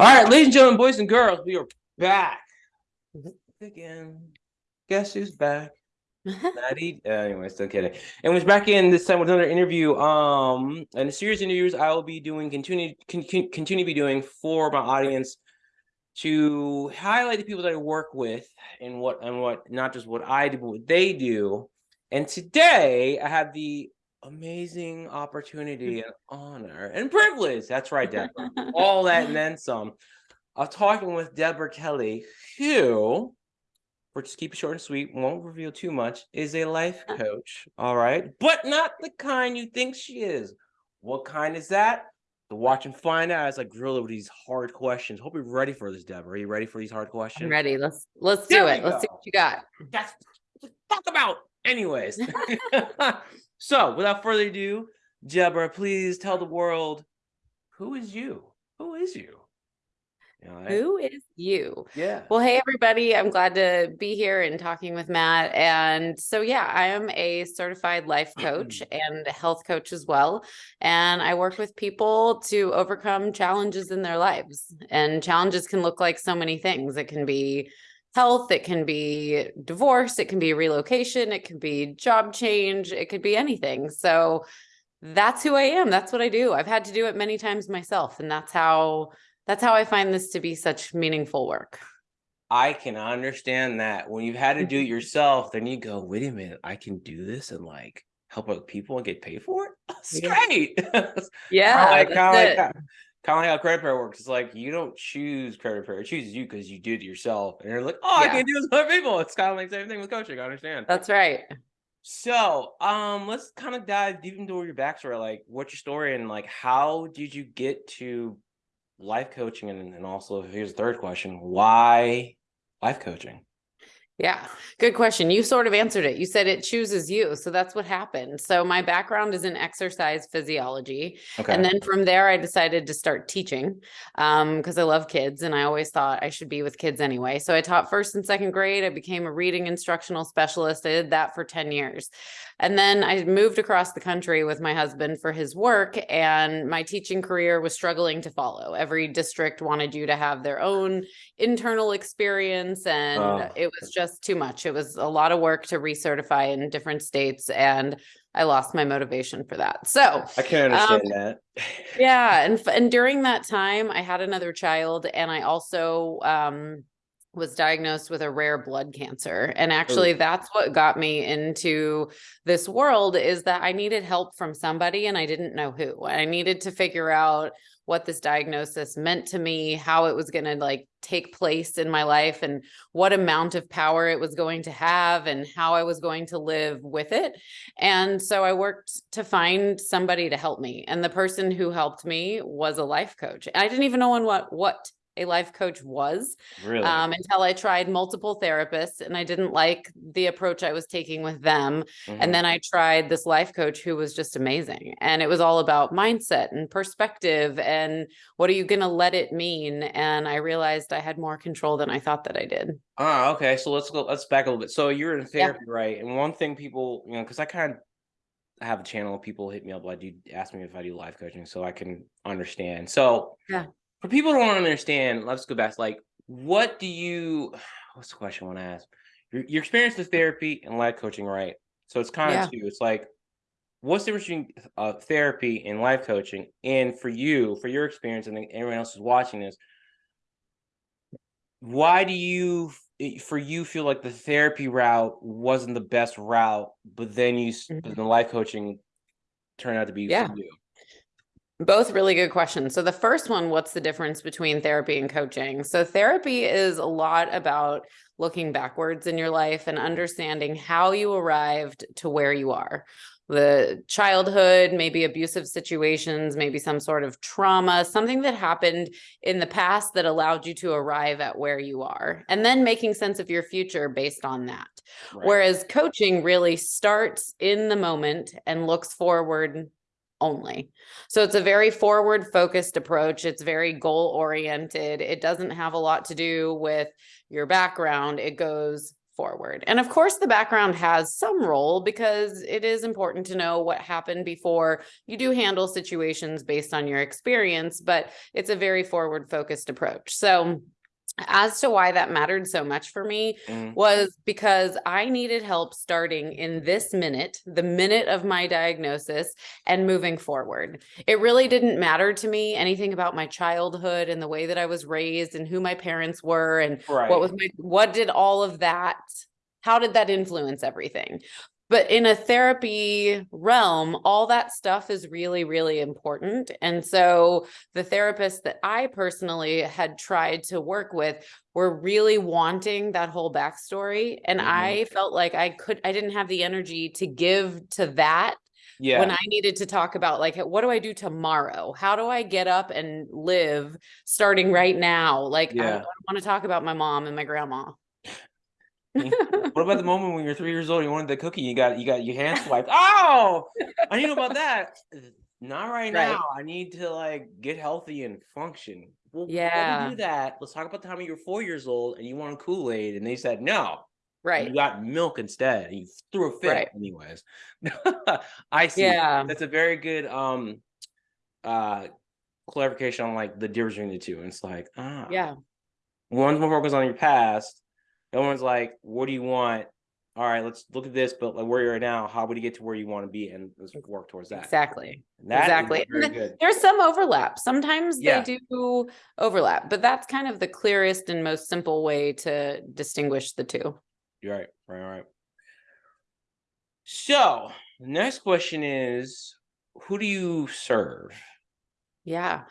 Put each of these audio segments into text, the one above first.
All right, ladies and gentlemen, boys and girls, we are back again. Guess who's back? Maddie. Uh, anyway, still kidding. And we're back in this time with another interview. Um, and a series of interviews I will be doing, continue, con continue to be doing for my audience to highlight the people that I work with and what and what not just what I do, but what they do. And today I have the amazing opportunity and honor and privilege. That's right, Deborah. All that and then some. Of talking with Deborah Kelly, who, for just keep it short and sweet, won't reveal too much, is a life uh. coach. All right, but not the kind you think she is. What kind is that? To watch and find out as I grill with these hard questions. Hope you're ready for this, Deborah. Are you ready for these hard questions? I'm ready. Let's let's there do it. Let's see what you got. That's talk about. Anyways. So without further ado, Deborah, please tell the world who is you? Who is you? I, who is you? Yeah. Well, hey, everybody. I'm glad to be here and talking with Matt. And so, yeah, I am a certified life coach and health coach as well. And I work with people to overcome challenges in their lives. And challenges can look like so many things. It can be health, it can be divorce, it can be relocation, it can be job change, it could be anything. So that's who I am. That's what I do. I've had to do it many times myself. And that's how that's how I find this to be such meaningful work. I can understand that when you've had to do it mm-hmm. yourself, then you go, wait a minute, I can do this and like help other people and get paid for it. That's yeah. great. yeah. like, like kind of like how credit repair works. It's like you don't choose credit repair; it chooses you because you did it yourself. And you're like, oh, yeah. I can do this with other people. It's kind of like the same thing with coaching. I understand. That's right. So, um, let's kind of dive deep into your backstory. Like, what's your story, and like, how did you get to life coaching? And, and also, here's the third question: Why life coaching? Yeah, good question. You sort of answered it. You said it chooses you. So that's what happened. So my background is in exercise physiology. Okay. And then from there, I decided to start teaching because um, I love kids and I always thought I should be with kids anyway. So I taught first and second grade. I became a reading instructional specialist. I did that for 10 years. And then I moved across the country with my husband for his work and my teaching career was struggling to follow. Every district wanted you to have their own internal experience and oh. it was just too much. It was a lot of work to recertify in different states and I lost my motivation for that. So I can't understand um, that. yeah. And, and during that time I had another child and I also, um, was diagnosed with a rare blood cancer. And oh. actually Ooh. that's what got me into this world is that I needed help from somebody and I didn't know who. I needed to figure out what this diagnosis meant to me, how it was going to like take place in my life and what amount of power it was going to have and how I was going to live with it. And so I worked to find somebody to help me. And the person who helped me was a life coach. I didn't even know what what a life coach was really? um, until I tried multiple therapists and I didn't like the approach I was taking with them. Mm -hmm. And mm-hmm. then I tried this life coach who was just amazing. And it was all about mindset and perspective and what are you going to let it mean? And I realized I had more control than I thought that I did. Ah, okay. So let's go, let's back a little bit. So you're in therapy, yeah. right? And one thing people, you know, because I kind of have a channel, people hit me up, like, do ask me if I do life coaching so I can understand. So yeah for people who don't understand, let's go back. Like, what do you? What's the question I want to ask? Your, your experience with therapy and life coaching, right? So it's kind of yeah. two. It's like, what's the difference between uh, therapy and life coaching? And for you, for your experience, and everyone else is watching this, why do you, for you, feel like the therapy route wasn't the best route, but then you, mm -hmm. the life coaching turned out to be yeah. Both really good questions. So the first one, what's the difference between therapy and coaching? So therapy is a lot about looking backwards in your life and understanding how you arrived to where you are. The childhood, maybe abusive situations, maybe some sort of trauma, something that happened in the past that allowed you to arrive at where you are, and then making sense of your future based on that. Right. Whereas coaching really starts in the moment and looks forward only. So it's a very forward focused approach. It's very goal oriented. It doesn't have a lot to do with your background. It goes forward. And of course, the background has some role because it is important to know what happened before you do handle situations based on your experience, but it's a very forward focused approach. So as to why that mattered so much for me mm. was because I needed help starting in this minute, the minute of my diagnosis and moving forward. It really didn't matter to me anything about my childhood and the way that I was raised and who my parents were and right. what was my what did all of that how did that influence everything? But in a therapy realm all that stuff is really really important and so the therapists that i personally had tried to work with were really wanting that whole backstory and mm-hmm. i felt like i could i didn't have the energy to give to that yeah. when I needed to talk about like what do I do tomorrow? How do I get up and live starting right now? Like yeah. I, I want to talk about my mom and my grandma. what about the moment when you're three years old? You wanted the cookie. You got you got your hand swiped. Oh, I need to about that. Not right, right, now. I need to like get healthy and function. Well, yeah. do that, let's talk about the time you were four years old and you wanted Kool Aid, and they said no. Right. You got milk instead. And you threw a fit, right. anyways. I see. Yeah. That's a very good um uh clarification on like the difference between the two. And it's like, ah, yeah. One's more focused on your past, Everyone's like, what do you want? All right, let's look at this, but like where you're now, how would you get to where you want to be and let's work towards that. Exactly. That exactly. There's some overlap. Sometimes yeah. they do overlap, but that's kind of the clearest and most simple way to distinguish the two. You're right. Right. Right. So the next question is who do you serve? Yeah.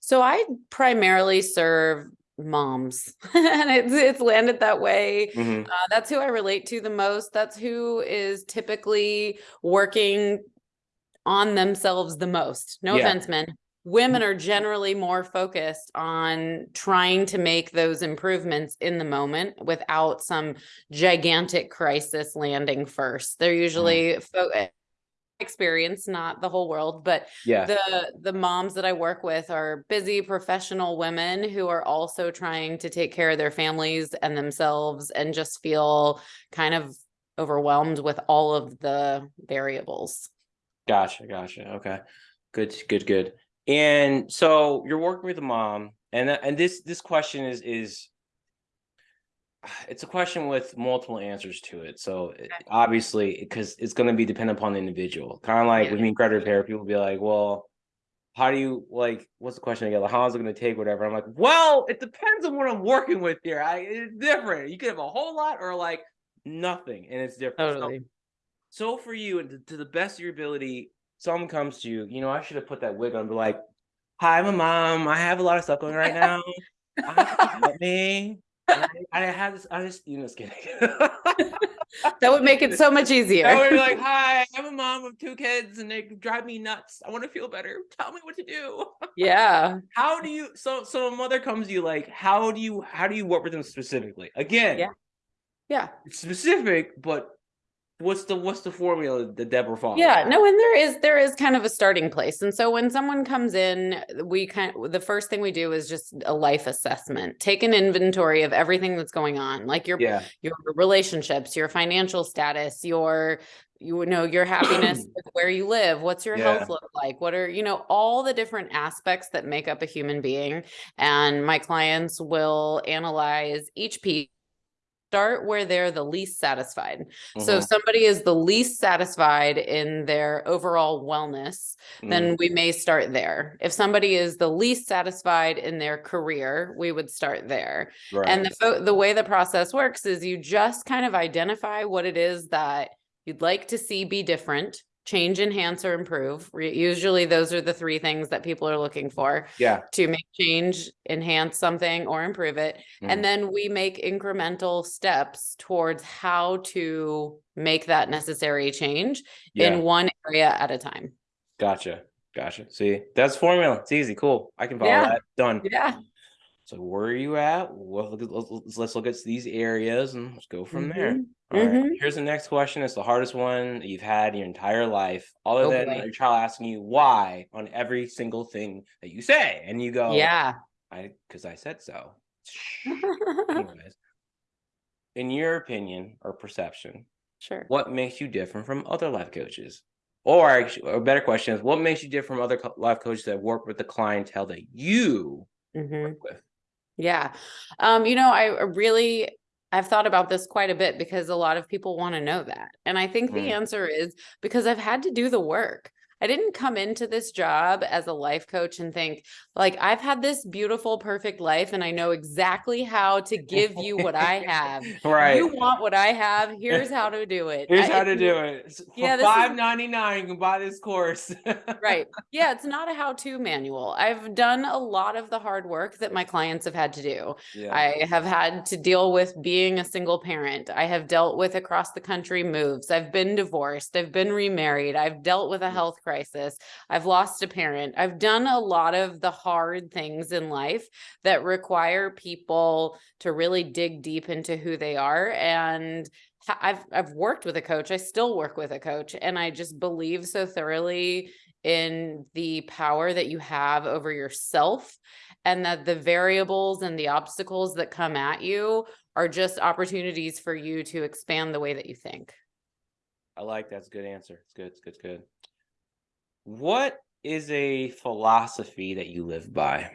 So I primarily serve moms and it's, it's landed that way mm-hmm. uh, that's who i relate to the most that's who is typically working on themselves the most no yeah. offense men women are generally more focused on trying to make those improvements in the moment without some gigantic crisis landing first they're mm-hmm. usually mm. fo- experience not the whole world but yeah the the moms that i work with are busy professional women who are also trying to take care of their families and themselves and just feel kind of overwhelmed with all of the variables. Gotcha gotcha okay. Good good good. And so you're working with a mom and uh, and this this question is is it's a question with multiple answers to it. So obviously, because it's going to be dependent upon the individual. Kind of like yeah. with me credit repair, people be like, "Well, how do you like? What's the question again? Like, how is it going to take? Whatever." I'm like, "Well, it depends on what I'm working with here. I it's different. You could have a whole lot or like nothing, and it's different." Totally. So, so for you, and to, to, the best of your ability, someone comes to you. You know, I should have put that wig on. Be like, "Hi, I'm a mom. I have a lot of stuff going right now. help me." I, I had this. I just, you know, just kidding. that would make it so much easier. I would be like, "Hi, I'm a mom of two kids, and they drive me nuts. I want to feel better. Tell me what to do." Yeah. how do you? So, so a mother comes to you like, how do you? How do you work with them specifically? Again, yeah, yeah, specific, but what's the what's the formula that Deborah follows? Yeah, no, and there is there is kind of a starting place. And so when someone comes in, we kind of, the first thing we do is just a life assessment. Take an inventory of everything that's going on, like your yeah. your relationships, your financial status, your you know your happiness where you live what's your yeah. health look like what are you know all the different aspects that make up a human being and my clients will analyze each piece start where they're the least satisfied. Mm-hmm. So if somebody is the least satisfied in their overall wellness, mm-hmm. then we may start there. If somebody is the least satisfied in their career, we would start there. Right. And the the way the process works is you just kind of identify what it is that you'd like to see be different change, enhance, or improve. Usually those are the three things that people are looking for. Yeah. To make change, enhance something, or improve it. Mm. And then we make incremental steps towards how to make that necessary change yeah. in one area at a time. Gotcha. Gotcha. See, that's formula. It's easy. Cool. I can follow yeah. that. Done. Yeah. So where are you at? Well, let's, let's look at these areas and let's go from mm-hmm. there. All mm-hmm. Here's the next question. It's the hardest one you've had your entire life, other oh, than boy. your child asking you why on every single thing that you say, and you go, "Yeah, I because I said so." in your opinion or perception, Sure. what makes you different from other life coaches? Or actually, a better question is, what makes you different from other co- life coaches that work with the clientele that you Mhm. work with? Yeah. Um, you know, I really I've thought about this quite a bit because a lot of people want to know that. And I think the Mm. answer is because I've had to do the work. I didn't come into this job as a life coach and think like I've had this beautiful, perfect life and I know exactly how to give you what I have. right. You want what I have, here's how to do it. Here's I- how to do it. For Yeah, five ninety nine, you can buy this course. Right. Yeah, it's not a how-to manual. I've done a lot of the hard work that my clients have had to do. Yeah. I have had to deal with being a single parent. I have dealt with across the country moves. I've been divorced. I've been remarried. I've dealt with a Mm. health crisis. I've lost a parent. I've done a lot of the hard things in life that require people to really dig deep into who they are. And I've I've worked with a coach. I still work with a coach, and I just believe so thoroughly in the power that you have over yourself and that the variables and the obstacles that come at you are just opportunities for you to expand the way that you think. I like that's a good answer. It's good. It's good. It's good. What is a philosophy that you live by?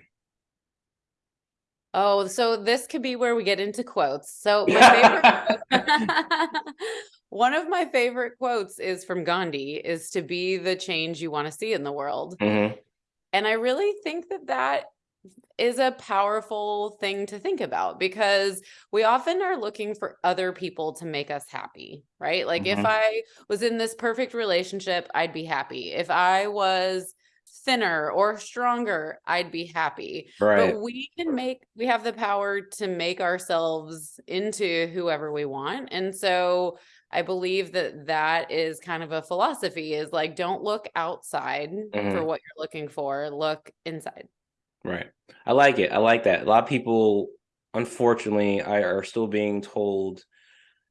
Oh, so this could be where we get into quotes. So my favorite one of my favorite quotes is from Gandhi is to be the change you want to see in the world. Mhm. And I really think that that is a powerful thing to think about because we often are looking for other people to make us happy, right? Like if Mhm. I was in this perfect relationship, I'd be happy. If I was thinner or stronger, I'd be happy. Right. But we can make, we have the power to make ourselves into whoever we want. And so I believe that that is kind of a philosophy is like, don't look outside for Mhm. what you're looking for, look inside. Right. I like it. I like that. A lot of people, unfortunately, I, are still being told,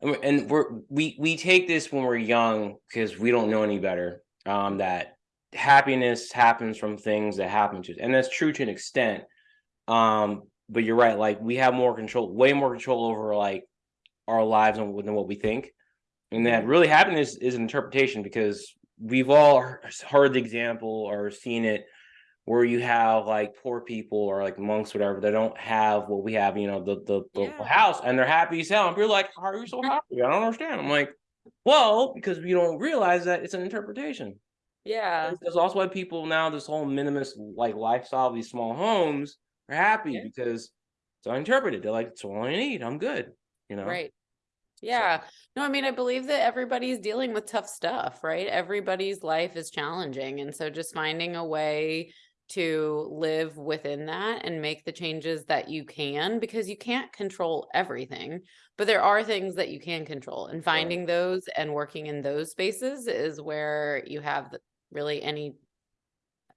and we're we we take this when we're young because we don't know any better. Um, that happiness happens from things that happen to us, and that's true to an extent. Um, but you're right. Like we have more control, way more control over like our lives than, than what we think, and that really happiness is an interpretation because we've all heard the example or seen it where you have like poor people or like monks, whatever, they don't have what we have, you know, the the, the Yeah. house, and they're happy as hell. And people are like, "How are you so happy?" I don't understand. I'm like, well, because we don't realize that it's an interpretation. Yeah. That's also why people now this whole minimalist like lifestyle, these small homes, are happy Yeah. because it's uninterpreted. They're like, "It's all I need. I'm good." You know. Right. Yeah. No, I mean, I believe that everybody's dealing with tough stuff, right? Everybody's life is challenging. And so just finding a way to live within that and make the changes that you can, because you can't control everything, but there are things that you can control. And finding those and working in those spaces is where you have really any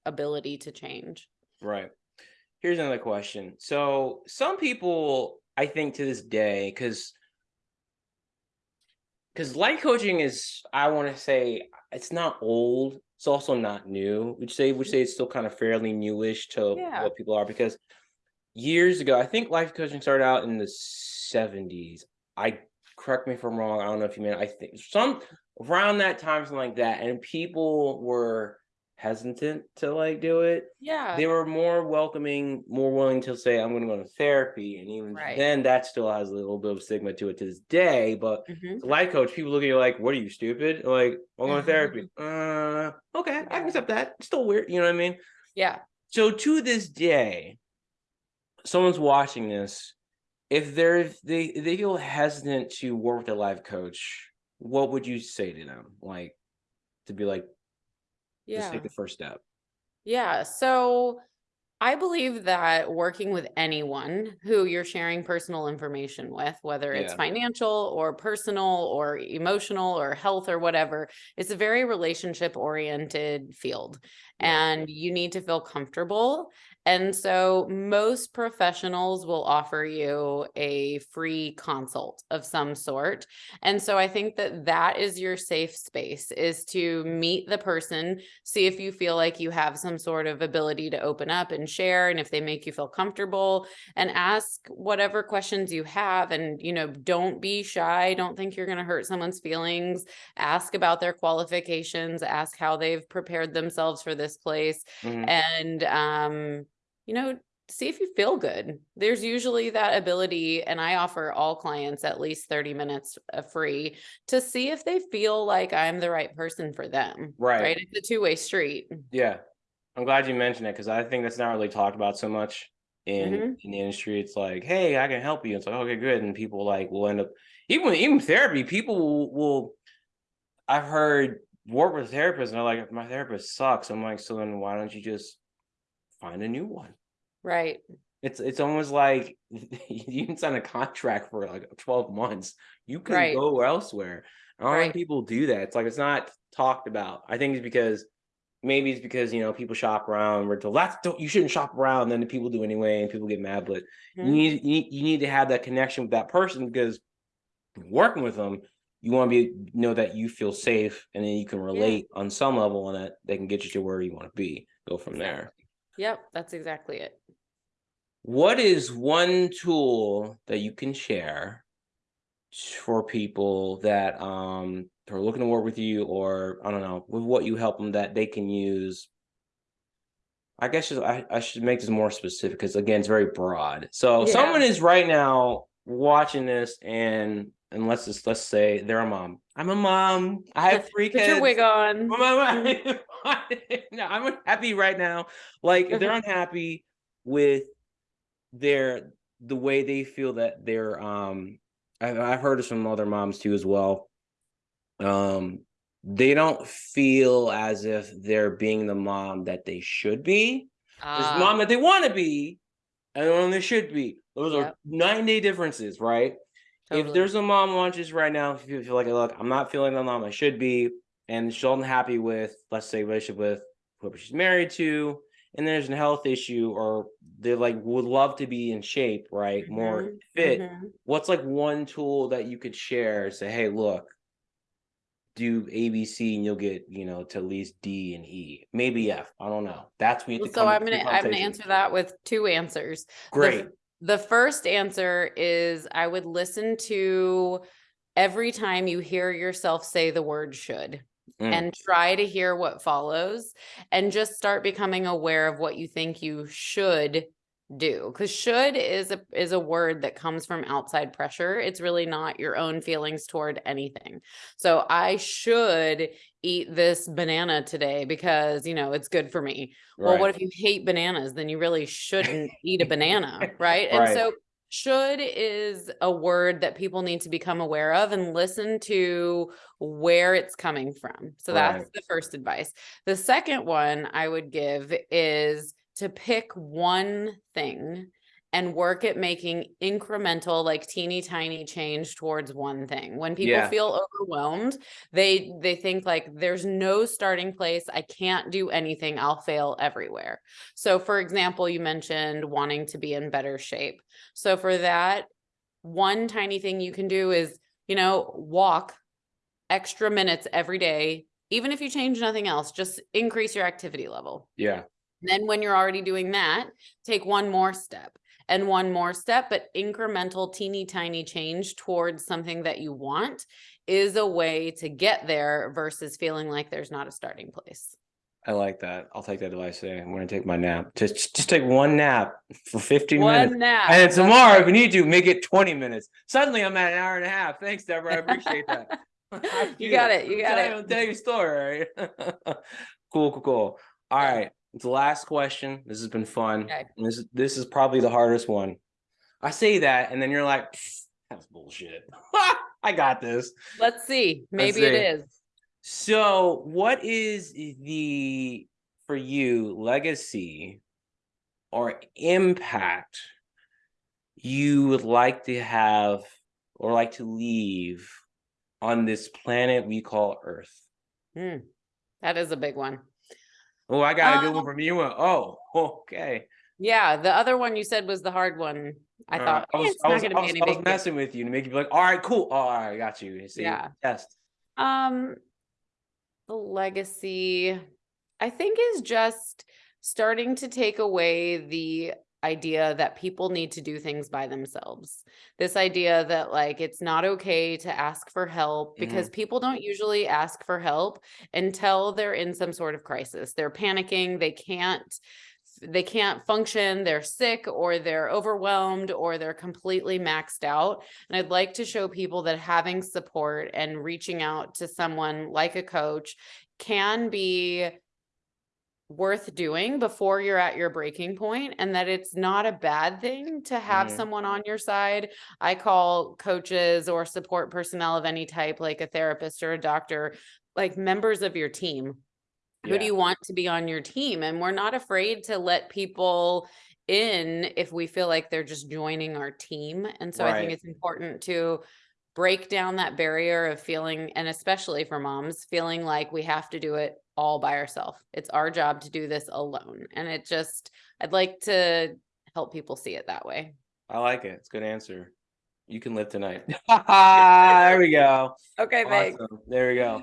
ability to change. Right. Here's another question. So some people, I think to this day, because because life coaching is, I want to say, it's not old. It's also not new. Would say would say it's still kind of fairly newish to Yeah. what people are? Because years ago, I think life coaching started out in the 70s. I correct me if I'm wrong. I don't know if you mean I think some around that time, something like that, and people were hesitant to like do it Yeah. they were more welcoming, more willing to say, I'm going to go to therapy. And even Right. then, that still has a little bit of stigma to it to this day. But Mhm. life coach, people look at you like, What are you, stupid? Like, I'm going to therapy. uh, okay, I can accept that. It's still weird. You know what I mean? Yeah. So to this day, someone's watching this. If they're if they if they feel hesitant to work with a life coach, what would you say to them? Like to be like, just take the first step. Yeah. So I believe that working with anyone who you're sharing personal information with, whether it's Yeah. financial or personal or emotional or health or whatever, it's a very relationship oriented field Yeah. and you need to feel comfortable. And so most professionals will offer you a free consult of some sort. And so I think that that is your safe space is to meet the person, see if you feel like you have some sort of ability to open up and share and if they make you feel comfortable and ask whatever questions you have and you know don't be shy don't think you're going to hurt someone's feelings ask about their qualifications ask how they've prepared themselves for this place Mhm. and um you know see if you feel good there's usually that ability and i offer all clients at least 30 minutes uh, free to see if they feel like i'm the right person for them Right. Right. it's a two-way street Yeah. I'm glad you mentioned it because I think that's not really talked about so much in Mhm. in the industry. It's like, hey, I can help you. It's like, okay, good. And people like will end up even even therapy, people will, will I've heard work with therapists and they're like, my therapist sucks. I'm like, so then why don't you just find a new one? right It's it's almost like you can sign a contract for like 12 months. You can Right. go elsewhere. I don't Right. think people do that. It's like it's not talked about. I think it's because maybe it's because you know people shop around. We're told that's don't you shouldn't shop around. Then the people do anyway, and people get mad. But you Mhm. need you need, you need to have that connection with that person because working with them, you want to be know that you feel safe, and then you can relate on some level, and that they can get you to where you want to be. Go from there. yep that's exactly it What is one tool that you can share for people that um are looking to work with you or I don't know, with what you help them that they can use? I guess just- I, I should make this more specific because again it's very broad. So Yeah. someone is right now watching this and and let's just let's say they're a mom. I'm a mom. I have three put kids. your wig on Well, my- my- no, I'm unhappy right now. Like if they're unhappy with their the way they feel that they're um I've, I've heard this from other moms too as well. Um they don't feel as if they're being the mom that they should be. There's Ah, mom that they want to be and one they should be. Those are nine day differences, right? If there's a mom watches right now, if you feel like, look, I'm not feeling the mom I should be, and she's unhappy with, let's say, relationship with whoever she's married to, and there's a health issue, or they like would love to be in shape, right? More Mhm, fit. mhm. What's like one tool that you could share? Say, hey, look, do ABC and you'll get, you know, to at least D and E, maybe F. I don't know. That's what you have Well, so i'm gonna i'm gonna answer that with two answers The Great. the first answer is i would listen to every time you hear yourself say the word should Mm. and try to hear what follows and just start becoming aware of what you think you should do because should is a is a word that comes from outside pressure. It's really not your own feelings toward anything. So i should eat this banana today because you know it's good for me. Well what if you hate bananas? Then you really shouldn't eat a banana right? And so should is a word that people need to become aware of and listen to where it's coming from. So that's the first advice. The second one I would give is to pick one thing and work at making incremental like teeny tiny change towards one thing. When people Yeah. feel overwhelmed, they they think like there's no starting place. I can't do anything. I'll fail everywhere. So for example, you mentioned wanting to be in better shape. So for that, one tiny thing you can do is, you know, walk extra minutes every day. Even if you change nothing else, just increase your activity level. Yeah. Then when you're already doing that, take one more step and one more step, but incremental teeny tiny change towards something that you want is a way to get there versus feeling like there's not a starting place. I like that. I'll take that advice today. I'm gonna take my nap. Just just take one nap for 15 minutes. One nap. And tomorrow, if you need to, make it 20 minutes. Suddenly I'm at an hour and a half. Thanks, Deborah. I appreciate that. I You got it, you got it. I'm telling you a story. right? cool, cool, cool. All right. Right. The last question. This has been fun. Okay. This is this is probably the hardest one. I say that, and then you're like, that's bullshit. I got this. Let's see. Maybe see. it is. So, what is the for you legacy or impact you would like to have or like to leave on this planet we call Earth? Hmm. That is a big one. Oh, I got a good one Um, from you. Oh, okay. Yeah, the other one you said was the hard one. I Uh, thought I "Eh, was, it's I not was, going I to be any I was big deal." messing with you to make you be like, all right, cool. Oh, all right, I got you. See, Yeah. test. Um, the legacy, I think, is just starting to take away the idea that people need to do things by themselves. This idea that like it's not okay to ask for help because mm-hmm. people don't usually ask for help until they're in some sort of crisis. They're panicking, they can't they can't function, they're sick or they're overwhelmed or they're completely maxed out. And I'd like to show people that having support and reaching out to someone like a coach can be worth doing before you're at your breaking point and that it's not a bad thing to have Mhm. someone on your side. I call coaches or support personnel of any type, like a therapist or a doctor, like members of your team. Who Yeah. do you want to be on your team? And we're not afraid to let people in if we feel like they're just joining our team. And so I think it's important to break down that barrier of feeling, and especially for moms, feeling like we have to do it all by ourselves. It's our job to do this alone. And it just, I'd like to help people see it that way. I like it. It's a good answer. You can live tonight. there we go. Okay, Awesome. There we go.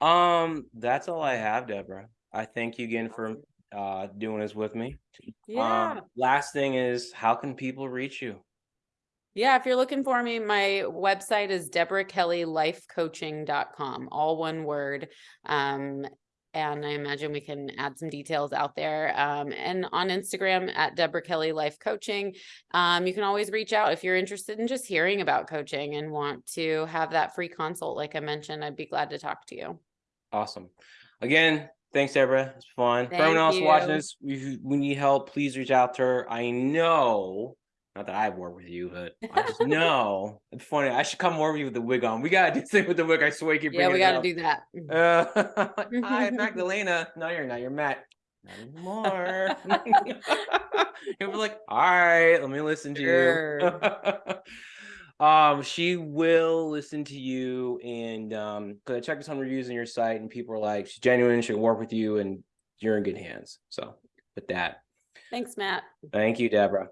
Um, that's all I have, Deborah. I thank you again for uh doing this with me. Yeah. Um, last thing is, how can people reach you? Yeah, if you're looking for me, my website is deborahkellylifecoaching.com, all one word. Um, and I imagine we can add some details out there. Um, and on Instagram at Deborah Kelly Life Coaching. Um, you can always reach out if you're interested in just hearing about coaching and want to have that free consult. Like I mentioned, I'd be glad to talk to you. Awesome. Again, thanks, Deborah. It's fun. For everyone Thank else watching this, if we need help, please reach out to her. I know, not that I've worked with you, but I just know. It's funny. I should come over with you with the wig on. We gotta do something with the wig. I swear you Yeah, we got to up. do that. Uh, hi, Magdalena. No, you're not. You're Matt. Not anymore. You'll be like, all right, let me listen to you. um, she will listen to you, and um, because I checked some reviews on your site, and people are like, she's genuine. She'll work with you, and you're in good hands. So, with that, Thanks, Matt. thank you, Deborah.